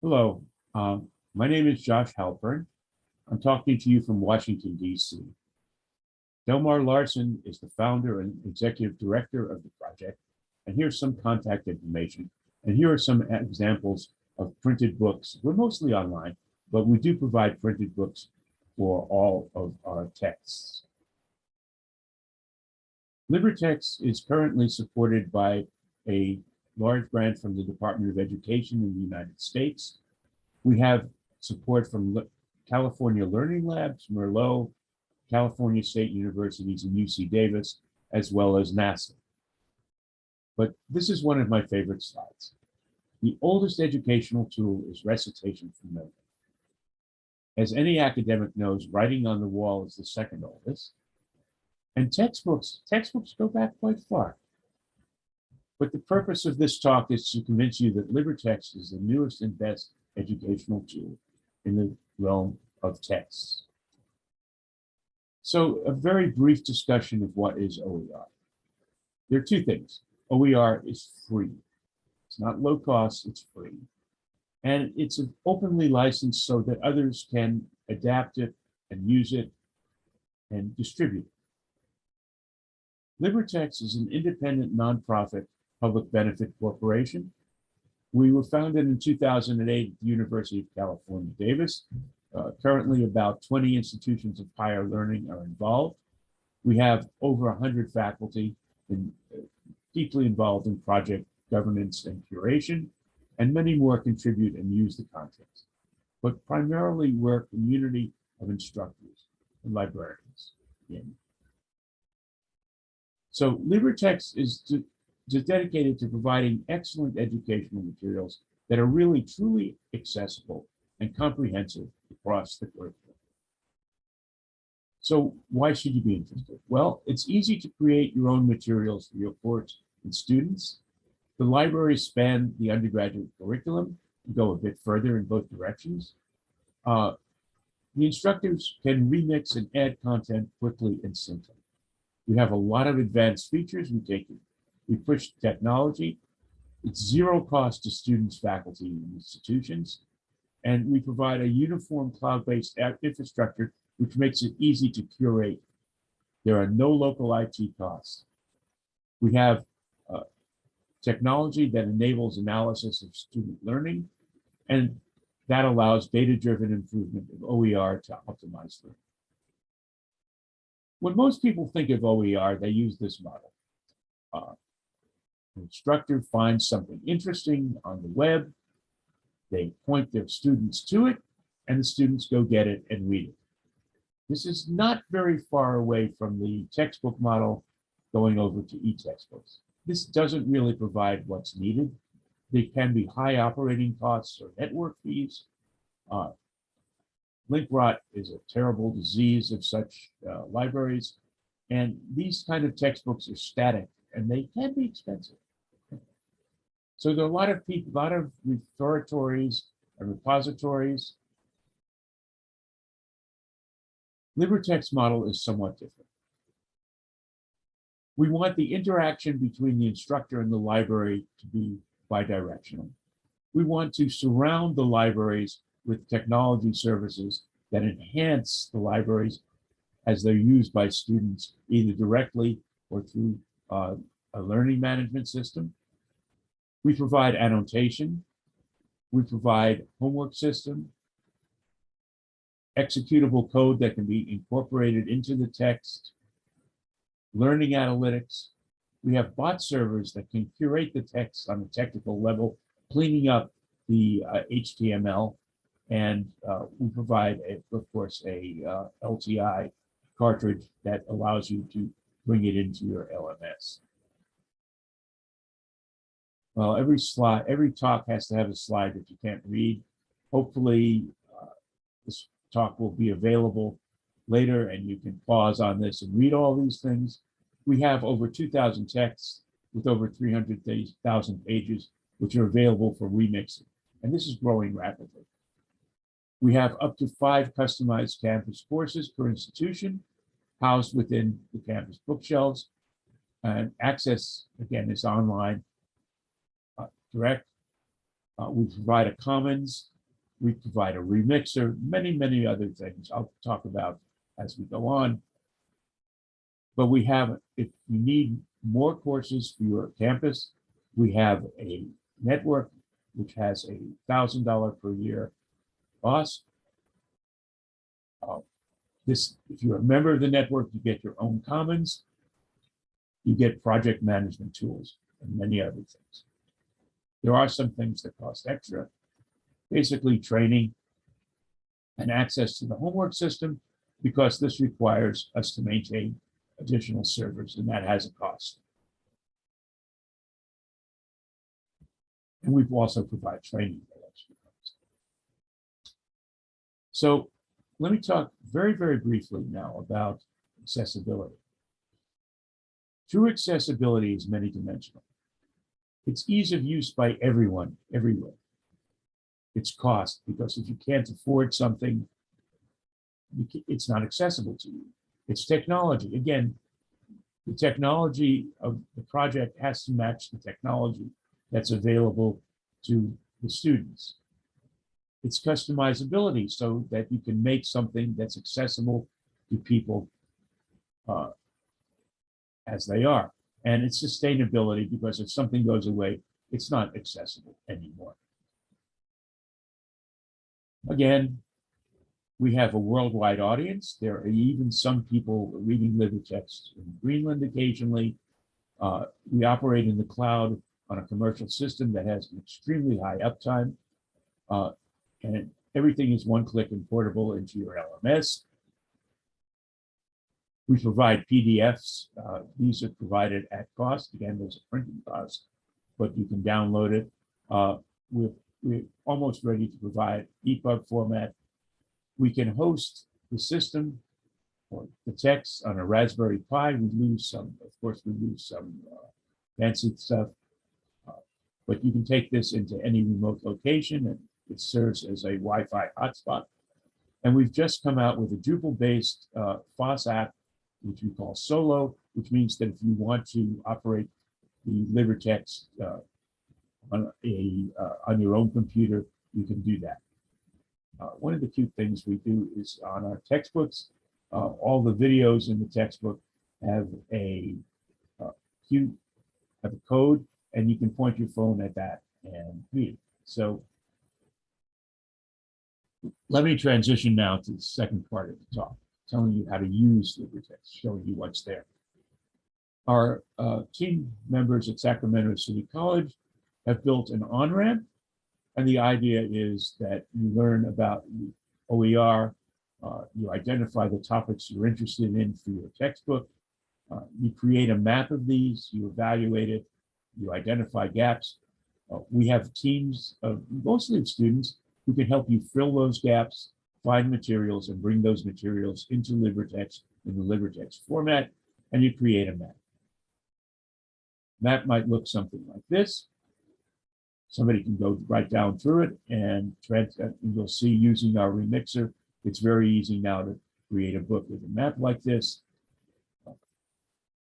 Hello, um, my name is Josh Halpern. I'm talking to you from Washington, D.C. Delmar Larsen is the founder and executive director of the project. And here's some contact information. And here are some examples of printed books. We're mostly online, but we do provide printed books for all of our texts. LibreText is currently supported by a large grant from the Department of Education in the United States. We have support from California Learning Labs, Merlot, California State Universities, and UC Davis, as well as NASA. But this is one of my favorite slides. The oldest educational tool is recitation from memory. As any academic knows, writing on the wall is the second oldest. And textbooks, textbooks go back quite far. But the purpose of this talk is to convince you that LibreText is the newest and best educational tool in the realm of texts. So a very brief discussion of what is OER. There are two things. OER is free. It's not low cost, it's free. And it's openly licensed so that others can adapt it and use it and distribute it. LibreText is an independent nonprofit public benefit corporation. We were founded in 2008 at the University of California, Davis. Uh, currently, about 20 institutions of higher learning are involved. We have over 100 faculty in, uh, deeply involved in project governance and curation, and many more contribute and use the content. But primarily, we're a community of instructors and librarians. In. So LibreText is to, is dedicated to providing excellent educational materials that are really truly accessible and comprehensive across the curriculum. So why should you be interested? Well, it's easy to create your own materials for your course and students. The libraries span the undergraduate curriculum and go a bit further in both directions. Uh, the instructors can remix and add content quickly and simply. We have a lot of advanced features. We take we push technology. It's zero cost to students, faculty, and institutions. And we provide a uniform cloud-based infrastructure, which makes it easy to curate. There are no local IT costs. We have uh, technology that enables analysis of student learning, and that allows data-driven improvement of OER to optimize learning. When most people think of OER, they use this model. Uh, instructor finds something interesting on the web, they point their students to it, and the students go get it and read it. This is not very far away from the textbook model going over to e-textbooks. This doesn't really provide what's needed. There can be high operating costs or network fees. Uh, link rot is a terrible disease of such uh, libraries. And these kind of textbooks are static and they can be expensive. So there are a lot of people, a lot of repositories and repositories. LibreText model is somewhat different. We want the interaction between the instructor and the library to be bidirectional. We want to surround the libraries with technology services that enhance the libraries as they're used by students, either directly or through uh, a learning management system. We provide annotation. We provide homework system, executable code that can be incorporated into the text, learning analytics. We have bot servers that can curate the text on a technical level, cleaning up the uh, HTML. And uh, we provide, a, of course, a uh, LTI cartridge that allows you to bring it into your LMS. Well, every slide, every talk has to have a slide that you can't read. Hopefully, uh, this talk will be available later and you can pause on this and read all these things. We have over 2,000 texts with over 300,000 pages, which are available for remixing. And this is growing rapidly. We have up to five customized campus courses per institution housed within the campus bookshelves. And access, again, is online direct. Uh, we provide a commons, we provide a remixer, many, many other things I'll talk about as we go on. But we have, if you need more courses for your campus, we have a network which has a thousand dollar per year cost. Uh, this, if you're a member of the network, you get your own commons. You get project management tools and many other things. There are some things that cost extra, basically training and access to the homework system, because this requires us to maintain additional servers, and that has a cost. And we've also provide training. for costs. So let me talk very, very briefly now about accessibility. True accessibility is many dimensional. It's ease of use by everyone, everywhere. It's cost, because if you can't afford something, it's not accessible to you. It's technology. Again, the technology of the project has to match the technology that's available to the students. It's customizability so that you can make something that's accessible to people uh, as they are. And it's sustainability because if something goes away, it's not accessible anymore. Again, we have a worldwide audience. There are even some people reading LibreText in Greenland occasionally. Uh, we operate in the cloud on a commercial system that has an extremely high uptime. Uh, and everything is one click and portable into your LMS. We provide PDFs. Uh, these are provided at cost. Again, there's a printing cost, but you can download it. Uh, we're, we're almost ready to provide EPUB format. We can host the system or the text on a Raspberry Pi. We lose some, of course, we lose some uh, fancy stuff. Uh, But you can take this into any remote location and it serves as a Wi-Fi hotspot. And we've just come out with a Drupal-based uh, FOSS app, which we call Solo, which means that if you want to operate the LibreText uh, on a uh, on your own computer, you can do that. Uh, one of the cute things we do is on our textbooks, uh, all the videos in the textbook have a uh, cute have a code, and you can point your phone at that and read. So let me transition now to the second part of the talk, telling you how to use LibreText, showing you what's there. Our uh, team members at Sacramento City College have built an on-ramp, and the idea is that you learn about OER, uh, you identify the topics you're interested in for your textbook, uh, you create a map of these, you evaluate it, you identify gaps. Uh, we have teams of mostly of students who can help you fill those gaps, find materials, and bring those materials into LibreText in the LibreText format, and you create a map. Map might look something like this. Somebody can go right down through it and uh, you'll see using our remixer, it's very easy now to create a book with a map like this.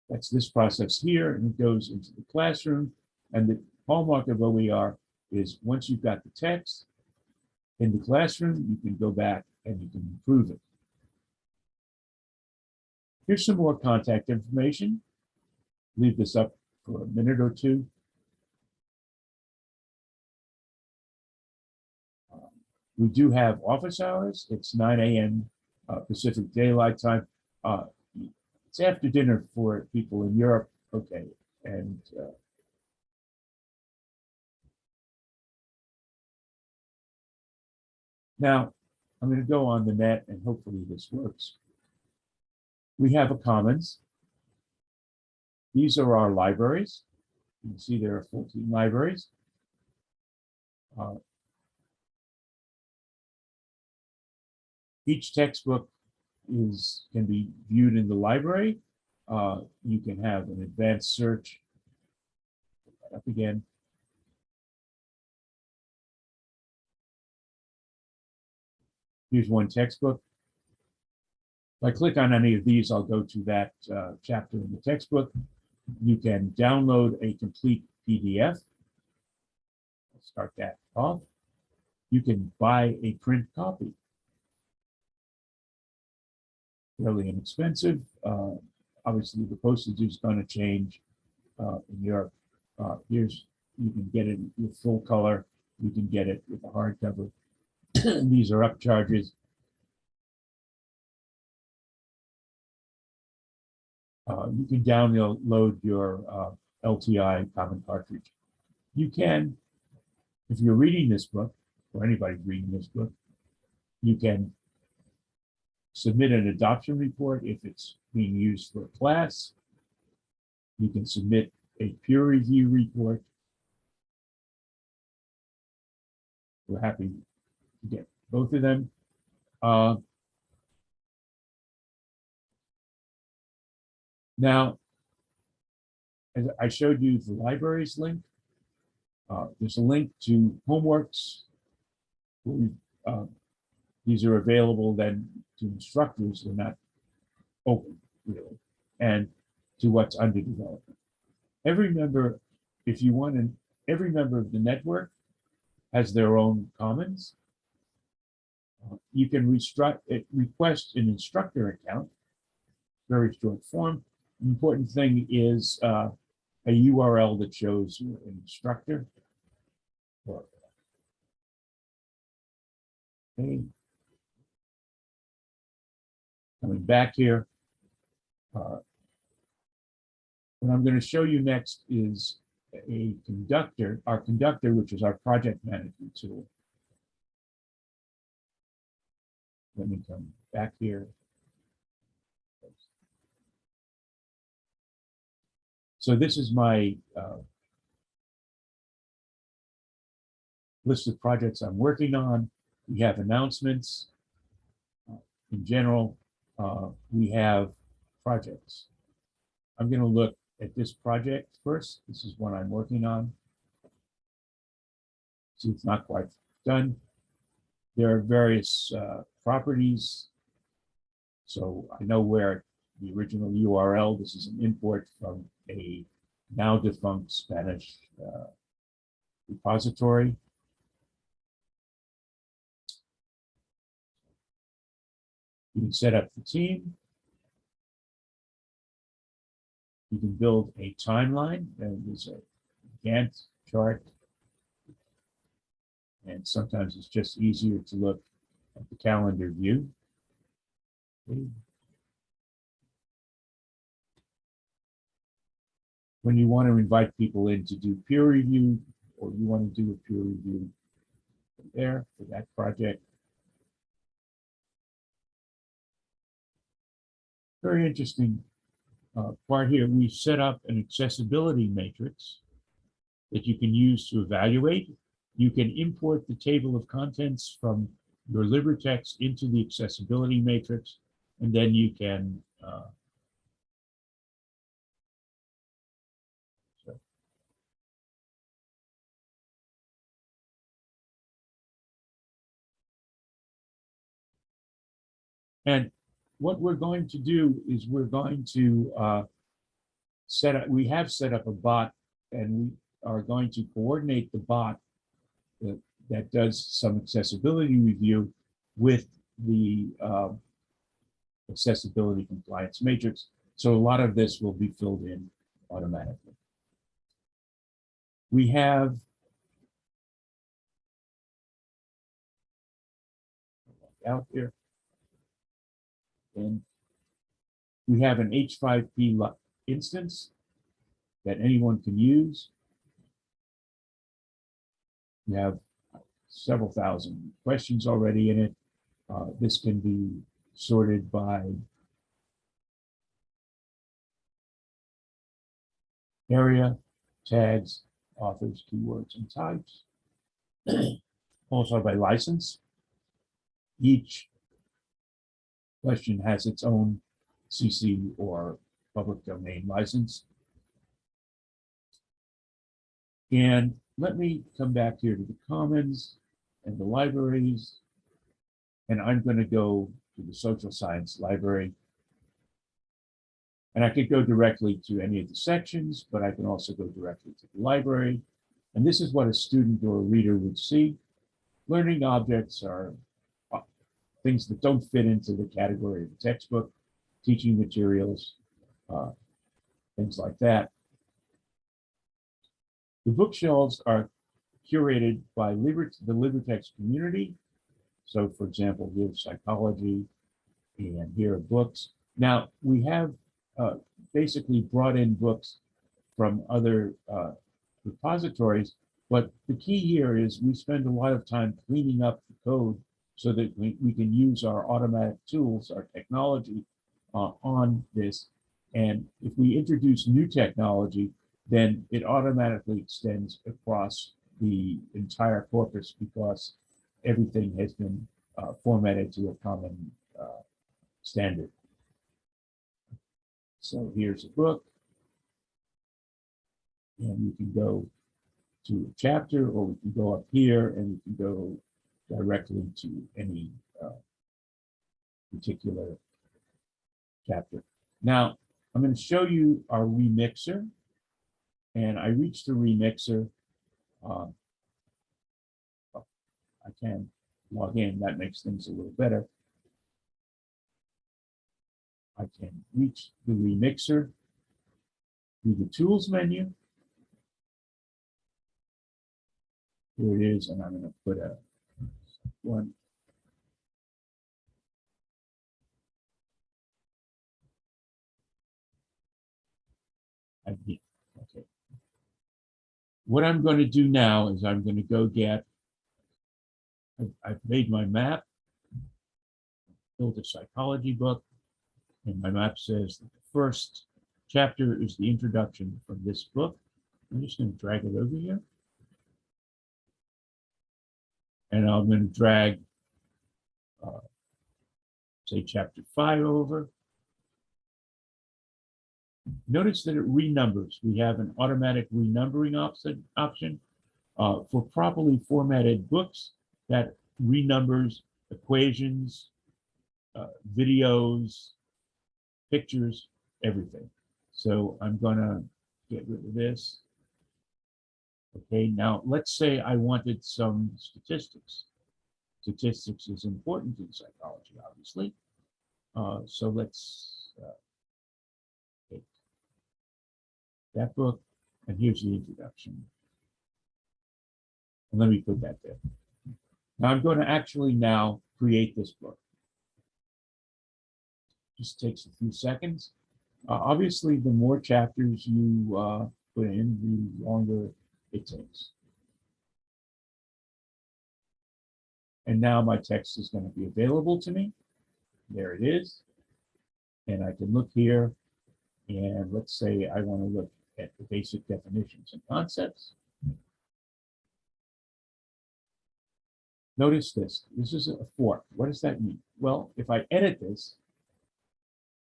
That's this process here, and it goes into the classroom. And the hallmark of OER is once you've got the text in the classroom, you can go back and you can improve it. Here's some more contact information. Leave this up for a minute or two. We do have office hours. It's nine AM uh, Pacific Daylight Time. Uh, It's after dinner for people in Europe, okay, and uh, Now, I'm going to go on the net and hopefully this works. We have a commons. These are our libraries. You can see there are 14 libraries. Uh, Each textbook is, can be viewed in the library. Uh, You can have an advanced search. Up again. Here's one textbook. If I click on any of these, I'll go to that uh, chapter in the textbook. You can download a complete PDF. start that off. You can buy a print copy. Fairly inexpensive. Uh, obviously, the postage is going to change uh, in Europe. Uh, here's you can get it with full color. You can get it with a hardcover. These are upcharges. Uh, you can download your uh, LTI common cartridge. You can, if you're reading this book, or anybody reading this book, you can submit an adoption report if it's being used for a class. You can submit a peer review report. We're happy get both of them. Uh, now, as I showed you the libraries link, uh, there's a link to homeworks. We, uh, these are available then to instructors. They're not open really, and to what's under development. Every member, if you want, an every member of the network has their own commons. You can request an instructor account, very short form. Important thing is uh, a URL that shows an instructor. Okay. Coming back here. Uh, what I'm going to show you next is a conductor, our conductor, which is our project management tool. Let me come back here. So this is my uh, list of projects I'm working on. We have announcements. Uh, in general, uh, we have projects. I'm going to look at this project first. This is one I'm working on. See, it's not quite done. There are various uh, properties. So I know where the original URL, this is an import from a now defunct Spanish uh, repository. You can set up the team. You can build a timeline. And there's a Gantt chart. And sometimes it's just easier to look at the calendar view. When you want to invite people in to do peer review, or you want to do a peer review there for that project. Very interesting uh, part here, we set up an accessibility matrix that you can use to evaluate. You can import the table of contents from your LibreText into the accessibility matrix, and then you can uh, And what we're going to do is we're going to uh, set up, we have set up a bot and we are going to coordinate the bot that, does some accessibility review with the uh, accessibility compliance matrix. So a lot of this will be filled in automatically. We have out here. And we have an H5P instance that anyone can use. Have several thousand questions already in it. Uh, this can be sorted by area, tags, authors, keywords, and types. also by license. Each question has its own CC or public domain license. And let me come back here to the commons and the libraries. And I'm going to go to the social science library. And I could go directly to any of the sections, but I can also go directly to the library. And this is what a student or a reader would see. Learning objects are uh, things that don't fit into the category of the textbook, teaching materials, uh, things like that. The bookshelves are curated by Liber the LibreText community. So for example, here's psychology and here are books. Now we have uh, basically brought in books from other uh, repositories, but the key here is we spend a lot of time cleaning up the code so that we, we can use our automatic tools, our technology uh, on this. And if we introduce new technology, then it automatically extends across the entire corpus because everything has been uh, formatted to a common uh, standard. So here's a book. And you can go to a chapter or we can go up here and we can go directly to any uh, particular chapter. Now, I'm going to show you our remixer. And I reached the remixer. Uh, I can log in. That makes things a little better. I can reach the remixer through the tools menu. Here it is, and I'm going to put a one. Okay. What I'm going to do now is I'm going to go get, I've, made my map, built a psychology book, and my map says the first chapter is the introduction from this book. I'm just going to drag it over here. And I'm going to drag, uh, say, chapter five over. Notice that it renumbers. We have an automatic renumbering option. option. Uh, for properly formatted books, that renumbers equations, uh, videos, pictures, everything. So I'm gonna get rid of this. Okay, now let's say I wanted some statistics. Statistics is important in psychology, obviously. Uh, so let's that book, and here's the introduction. And let me put that there. Now I'm going to actually now create this book. Just takes a few seconds. Uh, obviously, the more chapters you uh, put in, the longer it takes. And now my text is going to be available to me. There it is. And I can look here and let's say I want to look at the basic definitions and concepts. Notice this, this is a fork. What does that mean? Well, if I edit this,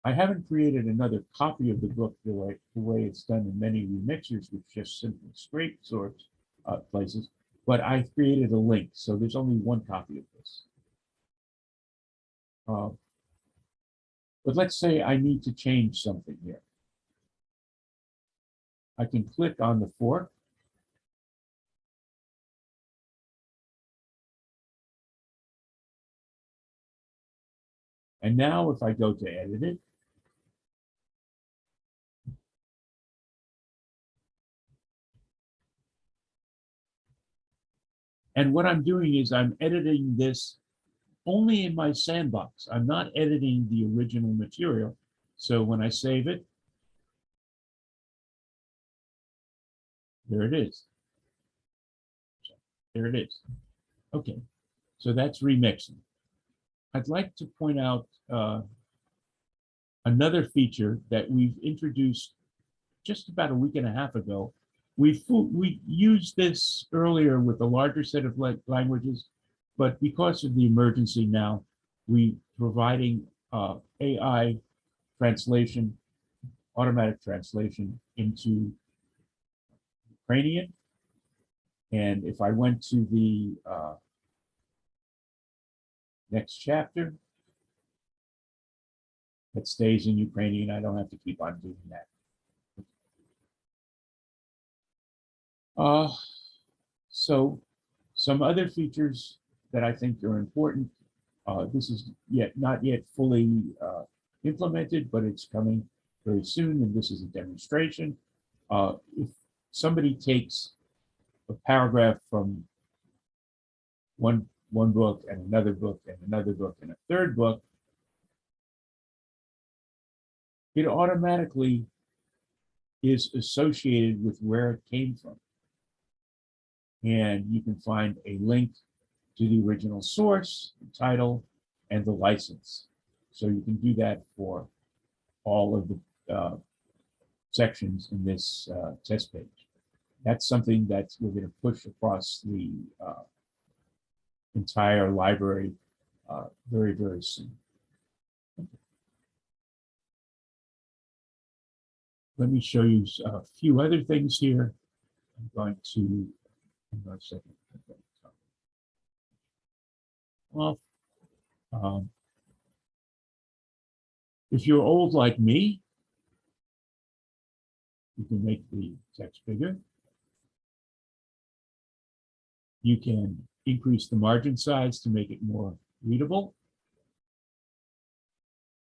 I haven't created another copy of the book the way, the way it's done in many remixers, which just simply scrape sorts uh, places, but I created a link, so there's only one copy of this. Uh, but let's say I need to change something here. I can click on the fork. And now if I go to edit it, And what I'm doing is I'm editing this only in my sandbox. I'm not editing the original material. So when I save it, there it is. There it is. Okay, so that's remixing. I'd like to point out uh, another feature that we've introduced just about a week and a half ago we we used this earlier with a larger set of languages, but because of the emergency now, we providing uh, AI translation, automatic translation into Ukrainian. And if I went to the uh, next chapter, it stays in Ukrainian. I don't have to keep on doing that. Uh, So some other features that I think are important. Uh, this is yet not yet fully uh, implemented, but it's coming very soon, and this is a demonstration. Uh, if somebody takes a paragraph from one one book and another book and another book and a third book, it automatically is associated with where it came from. And you can find a link to the original source, the title, and the license. So you can do that for all of the uh, sections in this uh, test page. That's something that we're going to push across the uh, entire library uh, very, very soon. Let me show you a few other things here. I'm going to, hang on a second. Well, um, if you're old like me, you can make the text bigger. You can increase the margin size to make it more readable.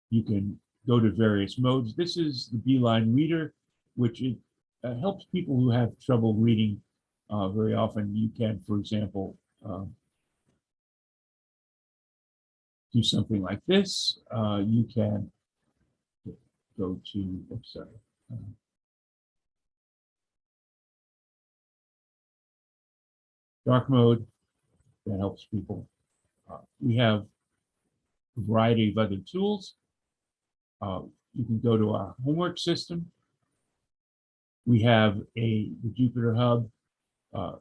You can go to various modes. This is the Beeline Reader, which it, uh, helps people who have trouble reading uh, very often. You can, for example, um, do something like this. Uh, you can go to, oops, sorry. Uh, dark mode that helps people. Uh, we have a variety of other tools. Uh, you can go to our homework system. We have a the Jupyter Hub. Uh,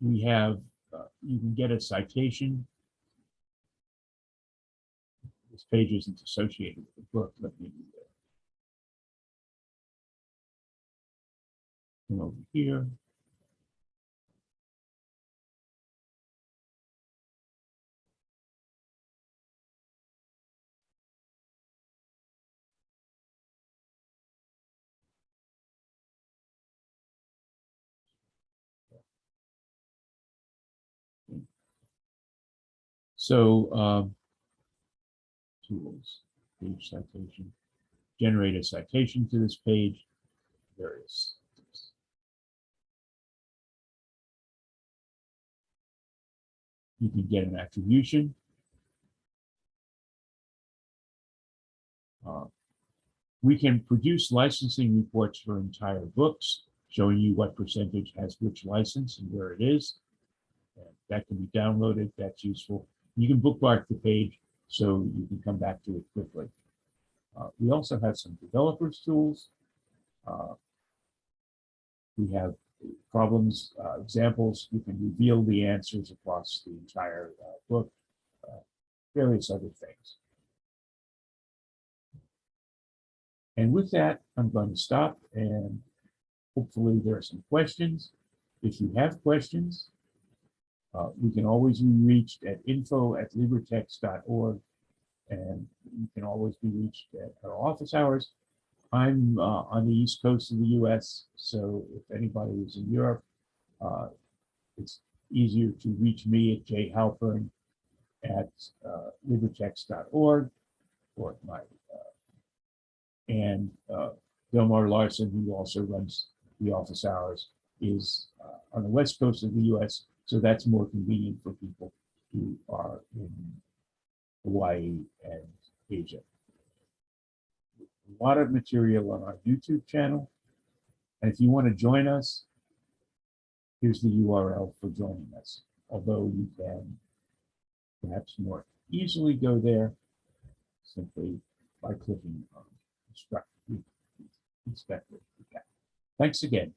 we have, uh, you can get a citation. This page isn't associated with the book. Let me come over here. So um, tools, page citation, generate a citation to this page, various. You can get an attribution. Uh, we can produce licensing reports for entire books, showing you what percentage has which license and where it is. And that can be downloaded. That's useful. You can bookmark the page so you can come back to it quickly. Uh, we also have some developers tools. Uh, we have problems, uh, examples. You can reveal the answers across the entire uh, book, uh, various other things. And with that, I'm going to stop and hopefully there are some questions. If you have questions, uh, we can always be reached at info at libretext.org and you can always be reached at our office hours. I'm uh, on the east coast of the US, so if anybody is in Europe, uh, it's easier to reach me at jhalpern at uh, libretext.org or my uh, and uh, Delmar Larsen, who also runs the office hours, is uh, on the west coast of the US, so that's more convenient for people who are in Hawaii and Asia. A lot of material on our YouTube channel. And if you want to join us, here's the URL for joining us. Although you can perhaps more easily go there simply by clicking on instruct inspector. Thanks again.